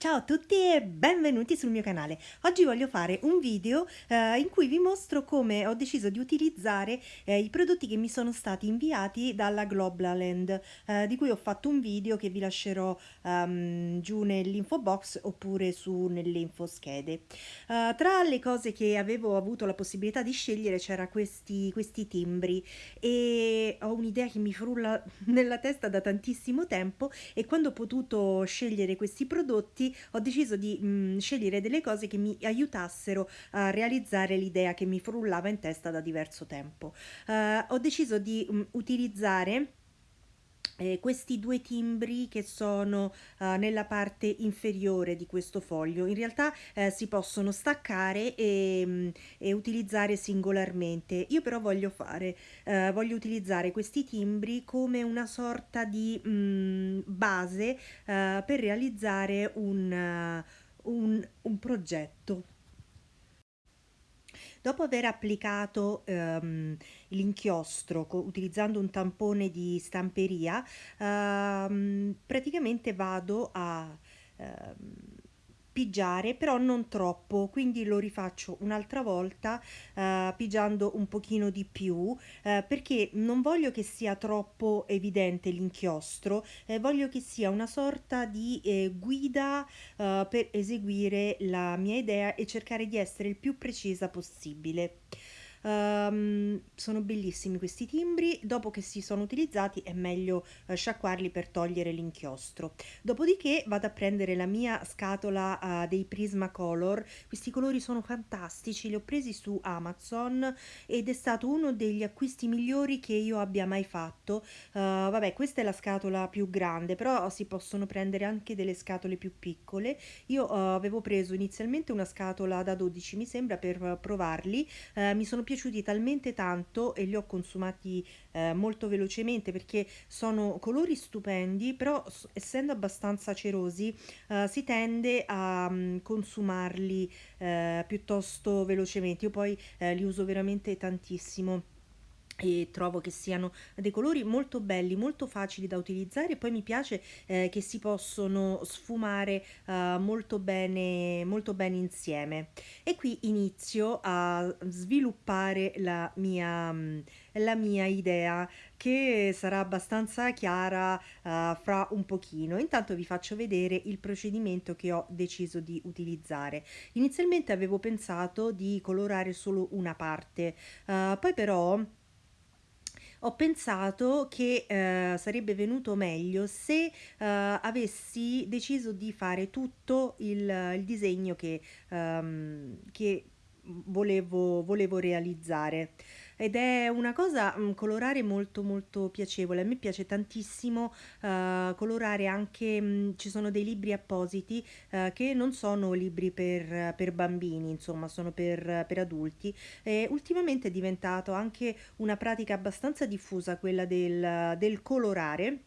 Ciao a tutti e benvenuti sul mio canale. Oggi voglio fare un video eh, in cui vi mostro come ho deciso di utilizzare eh, i prodotti che mi sono stati inviati dalla Global eh, di cui ho fatto un video che vi lascerò um, giù nell'info box oppure su nelle info schede. Uh, tra le cose che avevo avuto la possibilità di scegliere c'era questi, questi timbri e ho un'idea che mi frulla nella testa da tantissimo tempo e quando ho potuto scegliere questi prodotti ho deciso di mh, mm, scegliere delle cose che mi aiutassero a realizzare l'idea che mi frullava in testa da diverso tempo. Uh, ho deciso di mh, mm, utilizzare eh, questi due timbri che sono uh, nella parte inferiore di questo foglio in realtà eh, si possono staccare e, mm, e, utilizzare singolarmente. Io però voglio fare uh, voglio utilizzare questi timbri come una sorta di mh, base uh, per realizzare un, un, un progetto Dopo aver applicato ehm, l'inchiostro utilizzando un tampone di stamperia, ehm, praticamente vado a ehm, pigiare però non troppo quindi lo rifaccio un'altra volta eh, pigiando un pochino di più eh, perché non voglio che sia troppo evidente l'inchiostro eh, voglio che sia una sorta di eh, guida eh, per eseguire la mia idea e cercare di essere il più precisa possibile Um, sono bellissimi questi timbri, dopo che si sono utilizzati è meglio uh, sciacquarli per togliere l'inchiostro. Dopodiché vado a prendere la mia scatola uh, dei Prismacolor, questi colori sono fantastici, li ho presi su Amazon ed è stato uno degli acquisti migliori che io abbia mai fatto. Uh, vabbè, questa è la scatola più grande, però si possono prendere anche delle scatole più piccole. Io avevo preso inizialmente una scatola da 12, mi sembra, per provarli, mi sono piaciuti talmente tanto e li ho consumati eh, molto velocemente perché sono colori stupendi però essendo abbastanza cerosi eh, si tende a um, consumarli eh, piuttosto velocemente. Io poi eh, li uso veramente tantissimo e trovo che siano dei colori molto belli, molto facili da utilizzare. E poi mi piace eh, che si possono sfumare eh, molto bene molto bene insieme. E qui inizio a sviluppare la mia, mm, la mia idea che sarà abbastanza chiara uh, fra un pochino. Intanto vi faccio vedere il procedimento che ho deciso di utilizzare. Inizialmente avevo pensato di colorare solo una parte uh, poi però ho pensato che eh, sarebbe venuto meglio se eh, avessi deciso di fare tutto il, il disegno che, um, che volevo, volevo realizzare ed è una cosa mh, colorare molto molto piacevole. A me piace tantissimo uh, colorare anche mh, ci sono dei libri appositi uh, che non sono libri per, per bambini insomma sono per, per adulti. E ultimamente è diventato anche una pratica abbastanza diffusa quella del, del colorare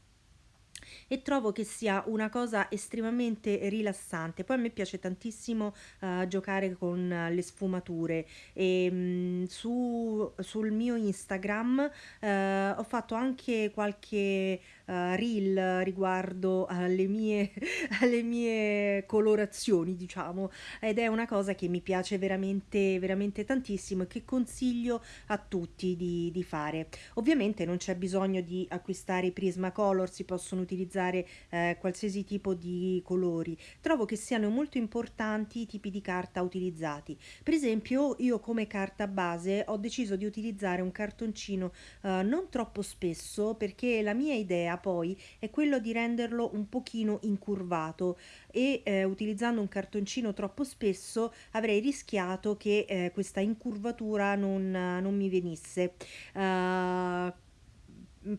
e trovo che sia una cosa estremamente rilassante. Poi a me piace tantissimo uh, giocare con le sfumature e mh, mm, su, sul mio Instagram uh, ho fatto anche qualche uh, reel riguardo alle mie, alle mie colorazioni, diciamo, ed è una cosa che mi piace veramente, veramente tantissimo e che consiglio a tutti di, di fare. Ovviamente non c'è bisogno di acquistare i Prismacolor, si possono utilizzare eh, qualsiasi tipo di colori. Trovo che siano molto importanti i tipi di carta utilizzati. Per esempio, io come carta base ho deciso di utilizzare un cartoncino eh, non troppo spesso perché la mia idea poi è quello di renderlo un pochino incurvato e eh, utilizzando un cartoncino troppo spesso avrei rischiato che eh, questa incurvatura non, non mi venisse. Uh,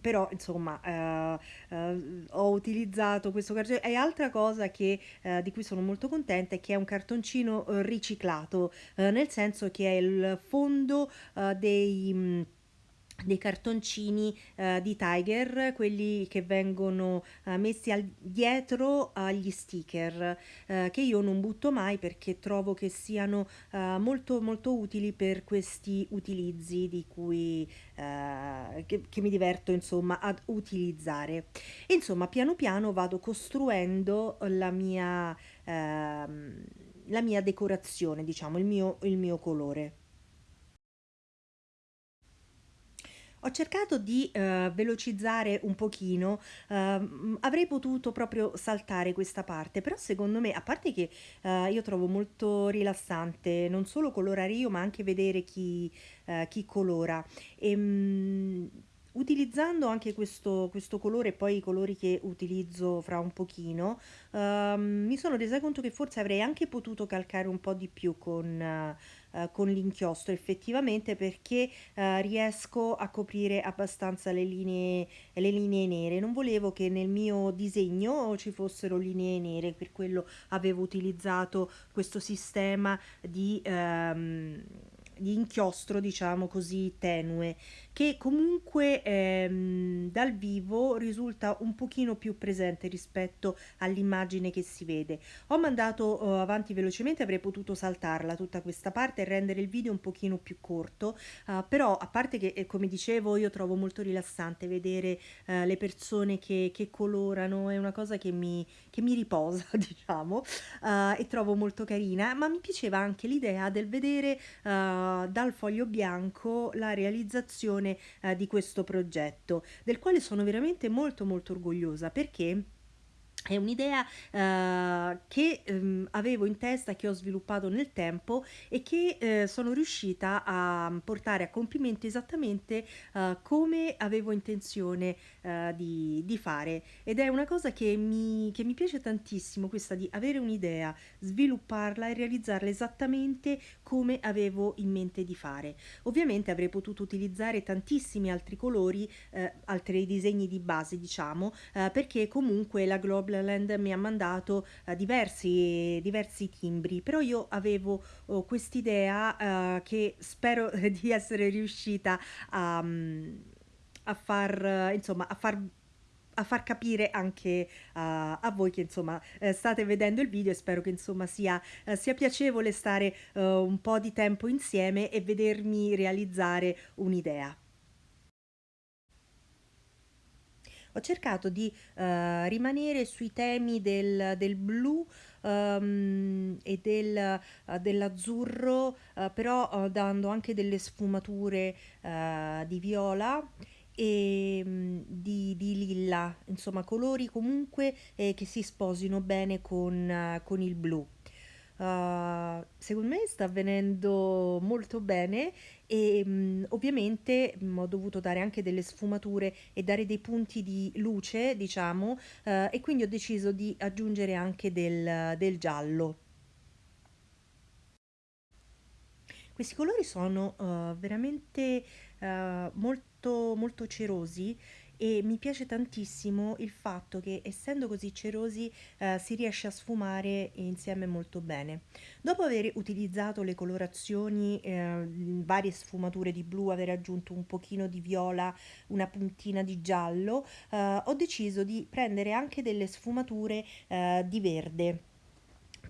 però insomma uh, uh, ho utilizzato questo cartoncino e altra cosa che, uh, di cui sono molto contenta è che è un cartoncino riciclato nel senso che è il fondo dei dei cartoncini eh, di Tiger, quelli che vengono eh, messi al- dietro agli sticker, eh, che io non butto mai perché trovo che siano molto molto utili per questi utilizzi di cui che, che mi diverto insomma ad utilizzare. Insomma, piano piano vado costruendo la mia, ehm, la mia decorazione, diciamo, il mio, il mio colore. Ho cercato di, ehm, velocizzare un pochino, ehm, avrei potuto proprio saltare questa parte, però secondo me a parte che, ehm, io trovo molto rilassante non solo colorare io, ma anche vedere chi ehm, chi colora. Ehm, utilizzando anche questo questo colore e poi i colori che utilizzo fra un pochino, ehm, mi sono resa conto che forse avrei anche potuto calcare un po' di più con ehm, con l'inchiostro effettivamente perché eh, riesco a coprire abbastanza le linee, le linee nere. Non volevo che nel mio disegno ci fossero linee nere, per quello avevo utilizzato questo sistema di, ehm, di inchiostro, diciamo così, tenue, che comunque ehm, dal vivo risulta un pochino più presente rispetto all'immagine che si vede. Ho mandato eh, avanti velocemente, avrei potuto saltarla tutta questa parte e rendere il video un pochino più corto, eh, però a parte che, eh, come dicevo, io trovo molto rilassante vedere eh, le persone che, che colorano, è una cosa che mi, che mi riposa, diciamo, eh, e trovo molto carina, ma mi piaceva anche l'idea del vedere eh, dal foglio bianco la realizzazione eh, di questo progetto, del quale sono veramente molto molto orgogliosa perché è un'idea eh, che ehm, avevo in testa, che ho sviluppato nel tempo e che eh, sono riuscita a portare a compimento esattamente eh, come avevo intenzione eh, di, di fare. Ed è una cosa che mi, che mi piace tantissimo, questa di avere un'idea, svilupparla e realizzarla esattamente come avevo in mente di fare. Ovviamente avrei potuto utilizzare tantissimi altri colori, eh, altri disegni di base, diciamo, eh, perché comunque la Global Land mi ha mandato eh, diversi, diversi timbri, però io avevo oh, quest'idea eh, che spero di essere riuscita a, mm, a far, eh, insomma, a far a far capire anche a, a voi che insomma eh, state vedendo il video e spero che insomma sia, eh, sia piacevole stare eh, un po' di tempo insieme e vedermi realizzare un'idea. Ho cercato di eh, rimanere sui temi del, del blu ehm, e del, eh, dell'azzurro, eh, però eh, dando anche delle sfumature di viola e mm, di, di lilla, insomma colori comunque eh, che si sposino bene con, con il blu. Uh, secondo me sta avvenendo molto bene e mh, ovviamente mh, ho dovuto dare anche delle sfumature e dare dei punti di luce, diciamo, uh, e quindi ho deciso di aggiungere anche del, del giallo. Questi colori sono uh, veramente molto, molto cerosi e mi piace tantissimo il fatto che essendo così cerosi uh, si riesce a sfumare insieme molto bene. Dopo aver utilizzato le colorazioni, eh, varie sfumature di blu, aver aggiunto un pochino di viola, una puntina di giallo, ho deciso di prendere anche delle sfumature di verde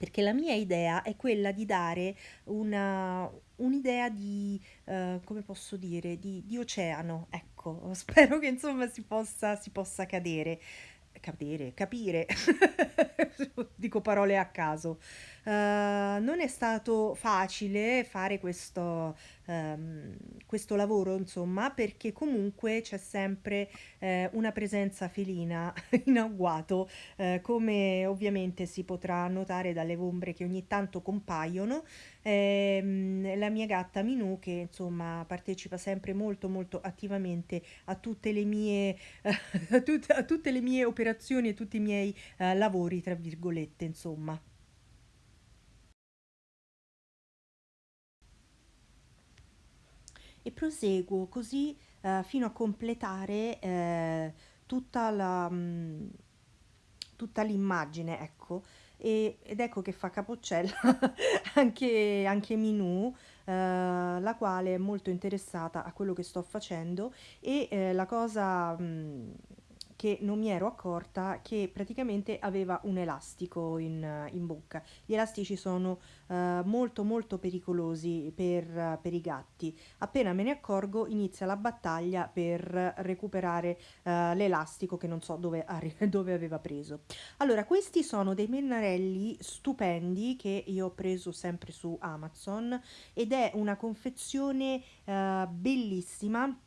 perché la mia idea è quella di dare una, un'idea di, eh, come posso dire, di, di oceano, ecco, spero che insomma si possa, si possa cadere, cadere, capire, dico parole a caso. Eh, non è stato facile fare questo, ehm, questo lavoro, insomma, perché comunque c'è sempre eh, una presenza felina in agguato, eh, come ovviamente si potrà notare dalle ombre che ogni tanto compaiono. Ehm, la mia gatta Minù, che insomma partecipa sempre molto molto attivamente a tutte le mie, a tut- a tutte le mie operazioni e tutti i miei eh, lavori, tra virgolette, insomma. E proseguo così eh, fino a completare eh, tutta tutta l'immagine, ecco. e- ed ecco che fa capocciella anche, anche Minù, eh, la quale è molto interessata a quello che sto facendo e eh, la cosa mh, che non mi ero accorta che praticamente aveva un elastico in, in bocca. Gli elastici sono eh, molto molto pericolosi per, per i gatti. Appena me ne accorgo inizia la battaglia per recuperare eh, l'elastico che non so dove, dove aveva preso. Allora, questi sono dei pennarelli stupendi che io ho preso sempre su Amazon ed è una confezione eh, bellissima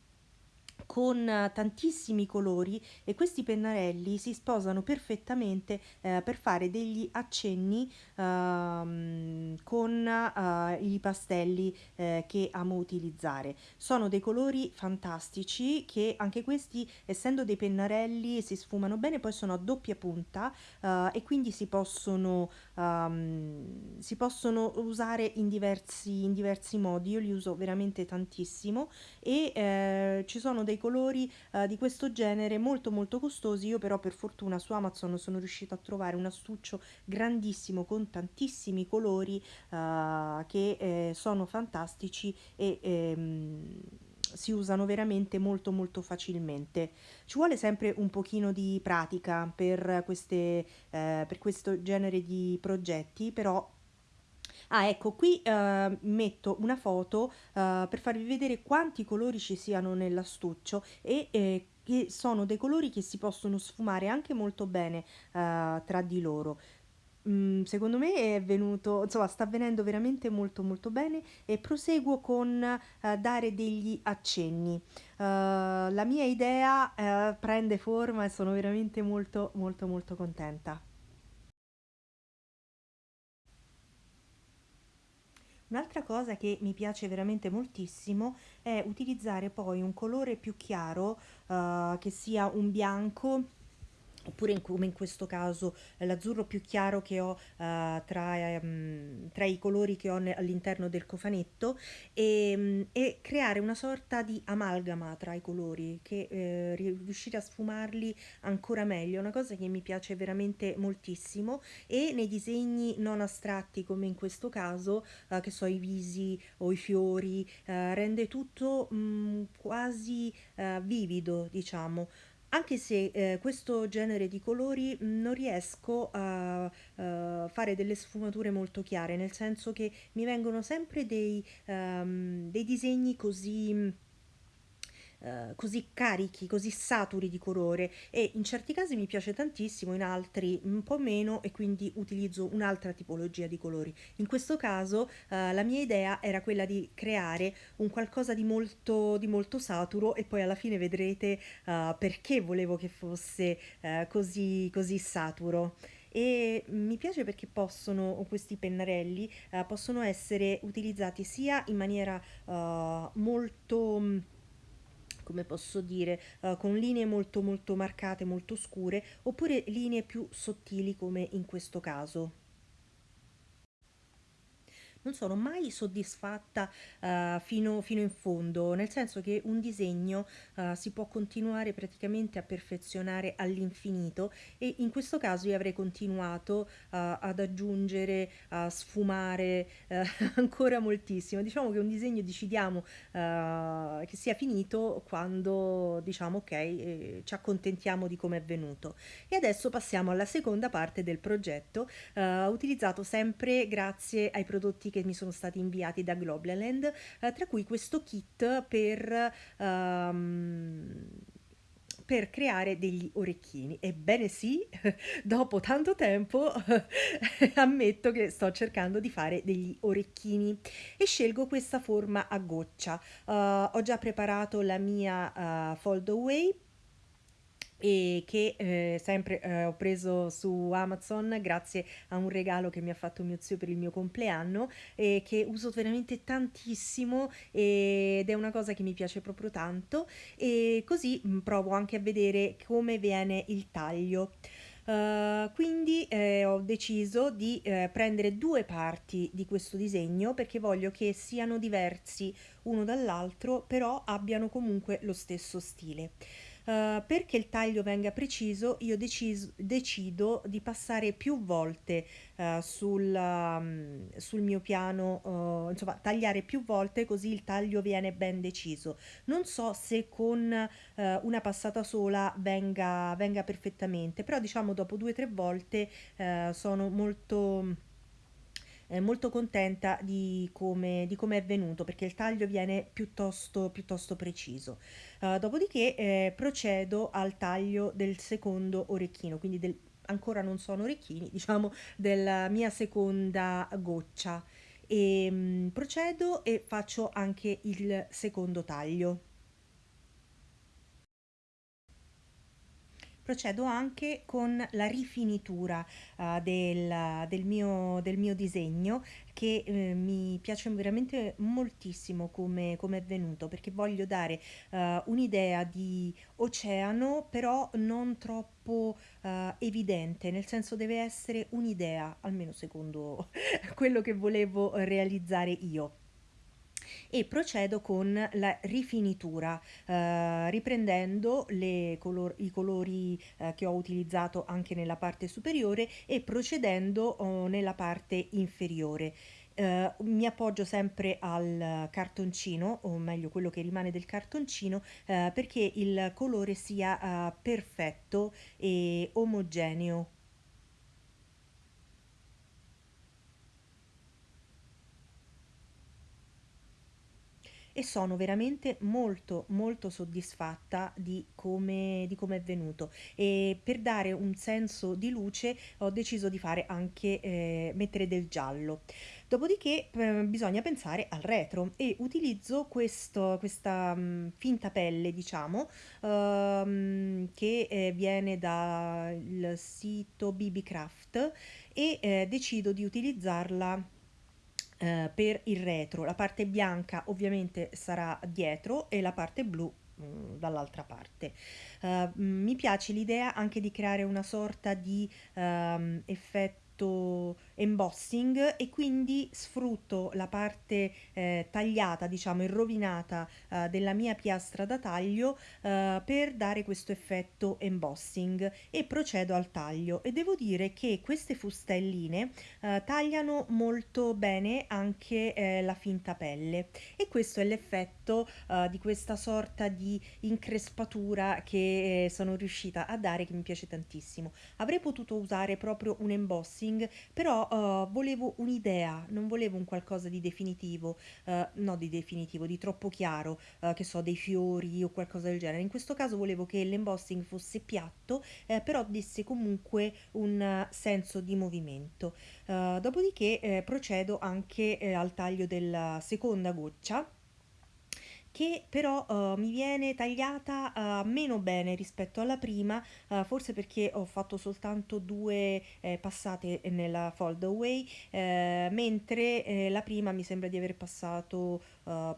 con eh, tantissimi colori e questi pennarelli si sposano perfettamente eh, per fare degli accenni ehm, con eh, i pastelli eh, che amo utilizzare. Sono dei colori fantastici che anche questi, essendo dei pennarelli, si sfumano bene, poi sono a doppia punta eh, e quindi si possono, ehm, si possono usare in diversi, in diversi modi. Io li uso veramente tantissimo e eh, ci sono dei colori eh, di questo genere molto molto costosi. Io però per fortuna su Amazon sono riuscita a trovare un astuccio grandissimo con tantissimi colori eh, che eh, sono fantastici e ehm, si usano veramente molto molto facilmente. Ci vuole sempre un pochino di pratica per queste, eh, per questo genere di progetti, però Ah, ecco, qui eh, metto una foto eh, per farvi vedere quanti colori ci siano nell'astuccio e eh, che sono dei colori che si possono sfumare anche molto bene eh, tra di loro. Mm, secondo me è venuto, insomma, sta avvenendo veramente molto molto bene e proseguo con eh, dare degli accenni. Eh, la mia idea prende forma e sono veramente molto molto molto contenta. Un'altra cosa che mi piace veramente moltissimo è utilizzare poi un colore più chiaro, eh, che sia un bianco oppure in- come in questo caso eh, l'azzurro più chiaro che ho eh, tra, ehm, tra i colori che ho all'interno del cofanetto e, mm, e creare una sorta di amalgama tra i colori che eh, ri- riuscire a sfumarli ancora meglio, una cosa che mi piace veramente moltissimo e nei disegni non astratti come in questo caso, eh, che so i visi o i fiori, eh, rende tutto mm, quasi vivido, diciamo. Anche se eh, questo genere di colori mh, non riesco a eh, fare delle sfumature molto chiare, nel senso che mi vengono sempre dei, ehm, dei disegni così eh, così carichi, così saturi di colore e in certi casi mi piace tantissimo, in altri un po' meno e quindi utilizzo un'altra tipologia di colori. In questo caso eh, la mia idea era quella di creare un qualcosa di molto, di molto saturo e poi alla fine vedrete eh, perché volevo che fosse eh, così, così saturo. E mi piace perché possono, questi pennarelli, eh, possono essere utilizzati sia in maniera molto come posso dire, eh, con linee molto molto marcate, molto scure, oppure linee più sottili come in questo caso non sono mai soddisfatta eh, fino, fino in fondo, nel senso che un disegno eh, si può continuare praticamente a perfezionare all'infinito e in questo caso io avrei continuato eh, ad aggiungere, a sfumare ancora moltissimo. Diciamo che un disegno decidiamo che sia finito quando diciamo ok, eh, ci accontentiamo di come è venuto. E adesso passiamo alla seconda parte del progetto, utilizzato sempre grazie ai prodotti che mi sono stati inviati da Globland, eh, tra cui questo kit per... Um, per creare degli orecchini. Ebbene sì, dopo tanto tempo ammetto che sto cercando di fare degli orecchini e scelgo questa forma a goccia. Uh, ho già preparato la mia uh, fold away e che eh, sempre eh, ho preso su Amazon grazie a un regalo che mi ha fatto mio zio per il mio compleanno e che uso veramente tantissimo ed è una cosa che mi piace proprio tanto e così mh, provo anche a vedere come viene il taglio. Uh, quindi eh, ho deciso di eh, prendere due parti di questo disegno perché voglio che siano diversi uno dall'altro però abbiano comunque lo stesso stile. Uh, perché il taglio venga preciso, io deciso, decido di passare più volte uh, sul, um, sul, mio piano, uh, insomma, tagliare più volte così il taglio viene ben deciso. Non so se con una passata sola venga, venga perfettamente, però diciamo dopo due o tre volte sono molto eh, molto contenta di come, di come è venuto perché il taglio viene piuttosto, piuttosto preciso. Uh, dopodiché eh, procedo al taglio del secondo orecchino, quindi del, ancora non sono orecchini, diciamo della mia seconda goccia. E mh, mm, procedo e faccio anche il secondo taglio. Procedo anche con la rifinitura uh, del, del, mio, del, mio, disegno che eh, mi piace veramente moltissimo come, come, è venuto perché voglio dare uh, un'idea di oceano però non troppo uh, evidente nel senso deve essere un'idea almeno secondo quello che volevo realizzare io e procedo con la rifinitura eh, riprendendo color i colori eh, che ho utilizzato anche nella parte superiore e procedendo oh, nella parte inferiore. Uh, mi appoggio sempre al cartoncino, o meglio quello che rimane del cartoncino, uh, perché il colore sia uh, perfetto e omogeneo. E sono veramente molto molto soddisfatta di come, di come è venuto. E per dare un senso di luce ho deciso di fare anche eh, mettere del giallo. Dopodiché eh, bisogna pensare al retro e utilizzo questo, questa mh, mm, finta pelle diciamo ehm, che eh, viene dal sito BB Craft e eh, decido di utilizzarla eh, per il retro. La parte bianca ovviamente sarà dietro e la parte blu mm, dall'altra parte. Uh, mi piace l'idea anche di creare una sorta di um, effetto effetto embossing e quindi sfrutto la parte eh, tagliata, diciamo irrovinata eh, della mia piastra da taglio eh, per dare questo effetto embossing e procedo al taglio e devo dire che queste fustelline eh, tagliano molto bene anche eh, la finta pelle e questo è l'effetto eh, di questa sorta di increspatura che sono riuscita a dare che mi piace tantissimo. Avrei potuto usare proprio un embossing marketing, uh, volevo un'idea, non volevo un qualcosa di definitivo, uh, no di definitivo, di troppo chiaro, uh, che so, dei fiori o qualcosa del genere. In questo caso volevo che l'embossing fosse piatto, eh, però desse comunque un senso di movimento. dopodiché eh, procedo anche eh, al taglio della seconda goccia che però uh, mi viene tagliata uh, meno bene rispetto alla prima, uh, forse perché ho fatto soltanto due eh, passate nella fold away, eh, mentre eh, la prima mi sembra di aver passato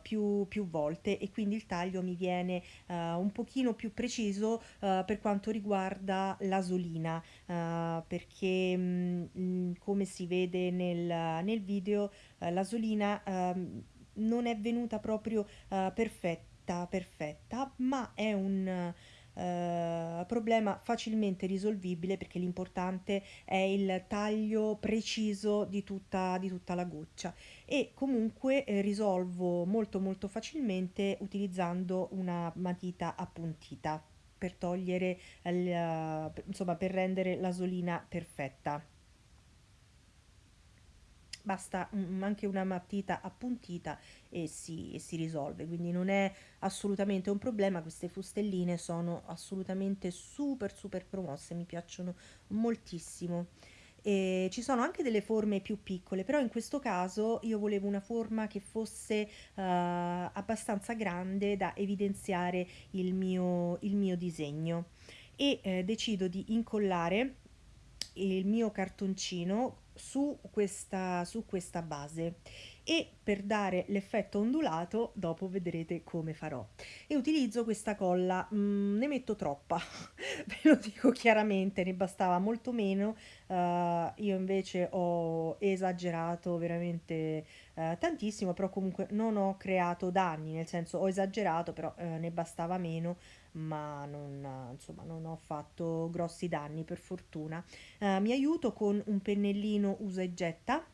più, più, volte e quindi il taglio mi viene un pochino più preciso per quanto riguarda l'asolina, perché mh, mm, come si vede nel, nel video l'asolina ehm, non è venuta proprio uh, perfetta, perfetta, ma è un uh, problema facilmente risolvibile perché l'importante è il taglio preciso di tutta, di tutta la goccia. E comunque eh, risolvo molto molto facilmente utilizzando una matita appuntita per togliere, uh, insomma per rendere l'asolina perfetta basta anche una matita appuntita e si, e si risolve. Quindi non è assolutamente un problema queste fustelline sono assolutamente super super promosse mi piacciono moltissimo. E ci sono anche delle forme più piccole però in questo caso io volevo una forma che fosse uh, abbastanza grande da evidenziare il mio, il mio disegno. E eh, decido di incollare il mio cartoncino su questa, su questa base. E per dare l'effetto ondulato dopo vedrete come farò. E utilizzo questa colla. Mm, ne metto troppa ve lo dico chiaramente ne bastava molto meno. Uh, io invece ho esagerato veramente uh, tantissimo però comunque non ho creato danni nel senso ho esagerato però uh, ne bastava meno ma non, insomma, non ho fatto grossi danni per fortuna. Uh, mi aiuto con un pennellino usa e getta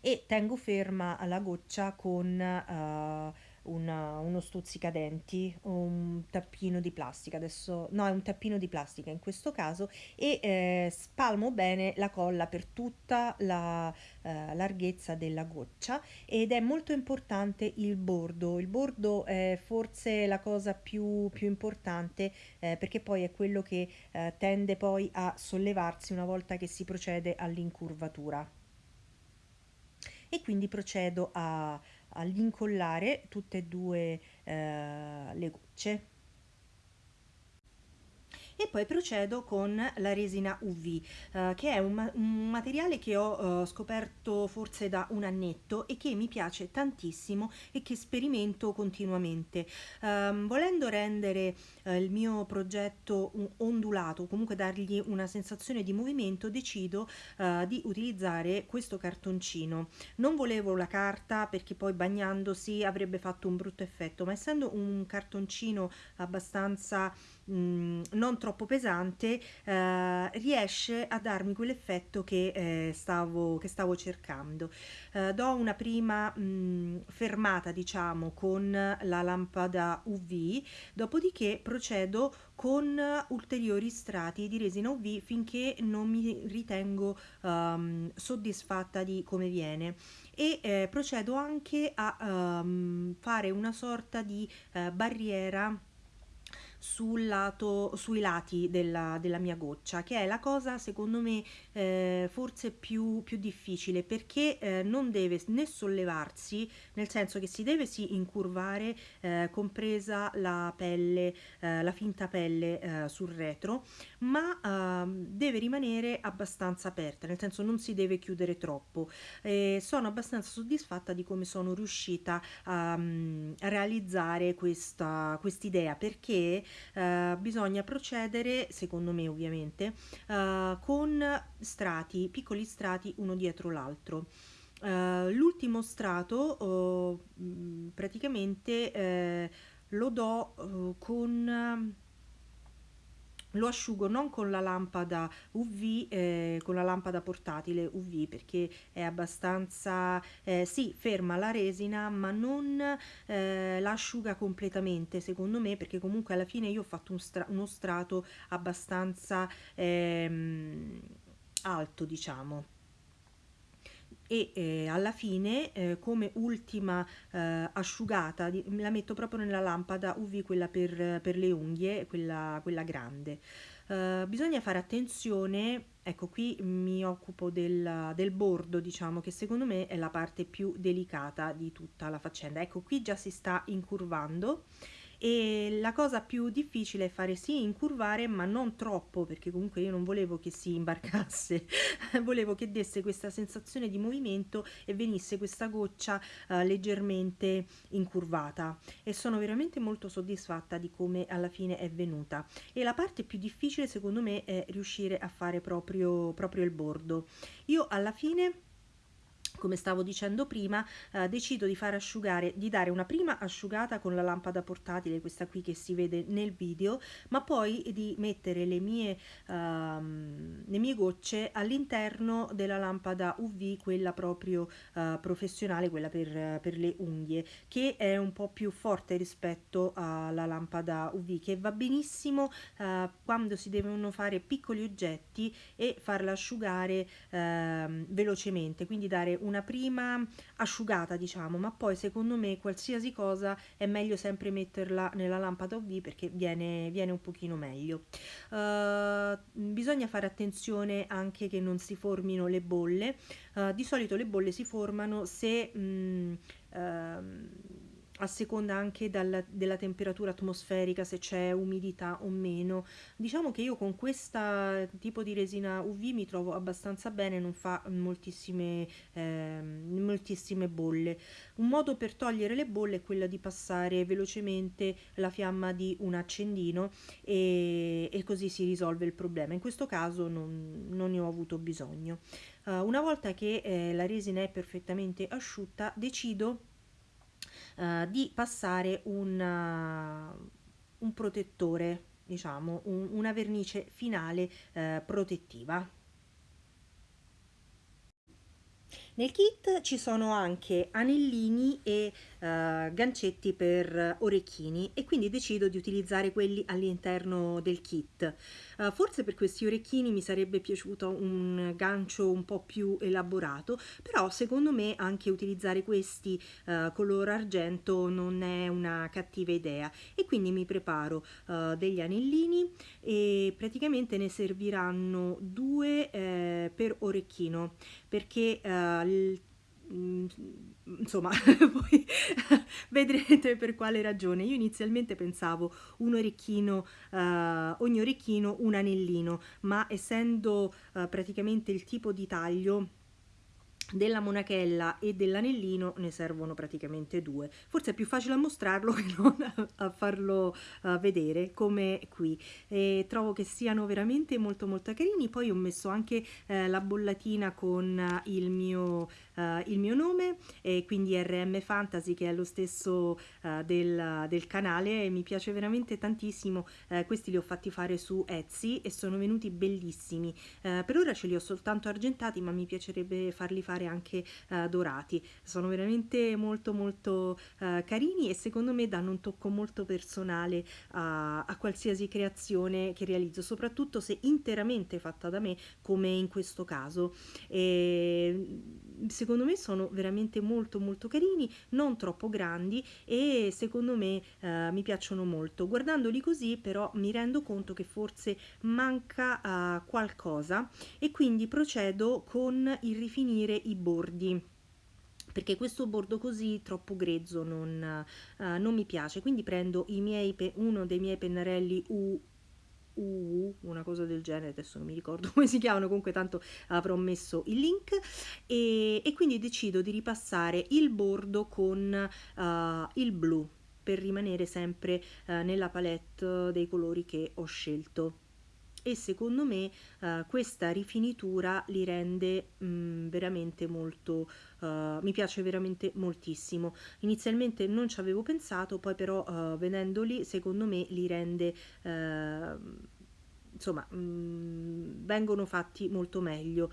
e tengo ferma la goccia con uh, una, uno stuzzicadenti, un tappino di plastica, adesso no è un tappino di plastica in questo caso e eh, spalmo bene la colla per tutta la eh, larghezza della goccia ed è molto importante il bordo, il bordo è forse la cosa più, più importante eh, perché poi è quello che eh, tende poi a sollevarsi una volta che si procede all'incurvatura. E quindi procedo a all'incollare tutte e due eh, le gocce e poi procedo con la resina UV eh, che è un, un, materiale che ho eh, scoperto forse da un annetto e che mi piace tantissimo e che sperimento continuamente. Um, volendo rendere eh, il mio progetto ondulato comunque dargli una sensazione di movimento decido uh, di utilizzare questo cartoncino. Non volevo la carta perché poi bagnandosi avrebbe fatto un brutto effetto ma essendo un cartoncino abbastanza mm, non troppo pesante eh, riesce a darmi quell'effetto che, eh, stavo, che stavo cercando. Eh, do una prima mh, mm, fermata diciamo con la lampada UV dopodiché procedo con ulteriori strati di resina UV finché non mi ritengo um, soddisfatta di come viene e eh, procedo anche a um, fare una sorta di uh, barriera sul lato, sui lati della, della mia goccia, che è la cosa secondo me eh, forse più, più difficile perché eh, non deve né sollevarsi, nel senso che si deve sì incurvare, eh, compresa la pelle, eh, la finta pelle eh, sul retro, ma ehm, deve rimanere abbastanza aperta, nel senso non si deve chiudere troppo. sono abbastanza soddisfatta di come sono riuscita a, a realizzare questa idea perché eh, bisogna procedere, secondo me ovviamente, eh, con strati, piccoli strati uno dietro l'altro. Uh, l'ultimo strato uh, praticamente uh, lo do con lo asciugo non con la lampada UV, eh, con la lampada portatile UV perché è abbastanza, eh, sì, ferma la resina ma non eh, la completamente secondo me perché comunque alla fine io ho fatto un stra uno strato abbastanza ehm, alto diciamo e eh, alla fine eh, come ultima eh, asciugata di, la metto proprio nella lampada UV quella per, per le unghie quella, quella grande. Uh, bisogna fare attenzione, ecco qui mi occupo del, del, bordo diciamo che secondo me è la parte più delicata di tutta la faccenda, ecco qui già si sta incurvando e la cosa più difficile è fare sì incurvare ma non troppo perché comunque io non volevo che si imbarcasse. Volevo che desse questa sensazione di movimento e venisse questa goccia uh, leggermente incurvata. E sono veramente molto soddisfatta di come alla fine è venuta. E la parte più difficile secondo me è riuscire a fare proprio, proprio il bordo. Io alla fine come stavo dicendo prima eh, decido di far asciugare di dare una prima asciugata con la lampada portatile questa qui che si vede nel video ma poi di mettere le mie uh, le mie gocce all'interno della lampada UV quella proprio uh, professionale quella per, per le unghie che è un po' più forte rispetto alla lampada UV che va benissimo uh, quando si devono fare piccoli oggetti e farla asciugare ehm, velocemente quindi dare una una prima asciugata diciamo ma poi secondo me qualsiasi cosa è meglio sempre metterla nella lampada UV perché viene, viene un pochino meglio. Uh, bisogna fare attenzione anche che non si formino le bolle. Uh, di solito le bolle si formano se mh, uh, a seconda anche dalla- della temperatura atmosferica, se c'è umidità o meno. Diciamo che io con questo tipo di resina UV mi trovo abbastanza bene, non fa moltissime, ehm, moltissime bolle. Un modo per togliere le bolle è quello di passare velocemente la fiamma di un accendino e, e così si risolve il problema. In questo caso non, non ne ho avuto bisogno. Uh, una volta che eh, la resina è perfettamente asciutta, decido uh, di passare un, uh, un protettore, diciamo, un, una vernice finale protettiva. Nel kit ci sono anche anellini e uh, gancetti per orecchini e quindi decido di utilizzare quelli all'interno del kit. Uh, forse per questi orecchini mi sarebbe piaciuto un gancio un po' più elaborato, però secondo me anche utilizzare questi uh, color argento non è una cattiva idea e quindi mi preparo degli anellini e praticamente ne serviranno due eh, per orecchino perché il, insomma poi vedrete per quale ragione. Io inizialmente pensavo un orecchino uh, ogni orecchino un anellino ma essendo uh, praticamente il tipo di taglio della monachella e dell'anellino ne servono praticamente due. Forse è più facile a mostrarlo che non a farlo vedere come qui. E trovo che siano veramente molto molto carini. Poi ho messo anche uh, la bollatina con uh, il mio uh, il mio nome e quindi RM Fantasy che è lo stesso uh, del, del, canale e mi piace veramente tantissimo. Uh, questi li ho fatti fare su Etsy e sono venuti bellissimi. Per ora ce li ho soltanto argentati ma mi piacerebbe farli fare anche dorati. Sono veramente molto molto carini e secondo me danno un tocco molto personale a, a qualsiasi creazione che realizzo soprattutto se interamente fatta da me come in questo caso. E secondo me sono veramente molto molto carini, non troppo grandi e secondo me eh, mi piacciono molto. Guardandoli così però mi rendo conto che forse manca eh, qualcosa e quindi procedo con il rifinire i bordi perché questo bordo così troppo grezzo non, uh, non mi piace quindi prendo miei uno dei miei pennarelli U U, una cosa del genere, adesso non mi ricordo come si chiamano, comunque tanto avrò messo il link. E, e quindi decido di ripassare il bordo con uh, il blu per rimanere sempre uh, nella palette dei colori che ho scelto e secondo me uh, questa rifinitura li rende mh, mm, veramente molto uh, mi piace veramente moltissimo. Inizialmente non ci avevo pensato poi però uh, vedendoli secondo me li rende insomma mh, mm, vengono fatti molto meglio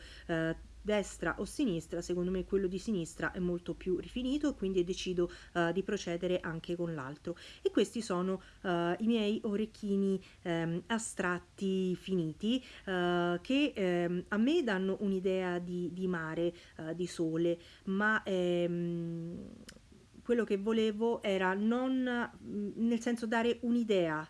destra o sinistra, secondo me quello di sinistra è molto più rifinito, quindi decido uh, di procedere anche con l'altro. E questi sono uh, i miei orecchini um, astratti finiti uh, che um, a me danno un'idea di, di, mare, di sole, ma um, quello che volevo era non nel senso dare un'idea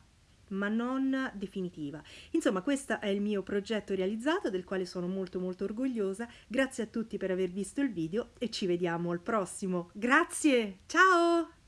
ma non definitiva. Insomma, questo è il mio progetto realizzato del quale sono molto molto orgogliosa. Grazie a tutti per aver visto il video e ci vediamo al prossimo. Grazie, ciao!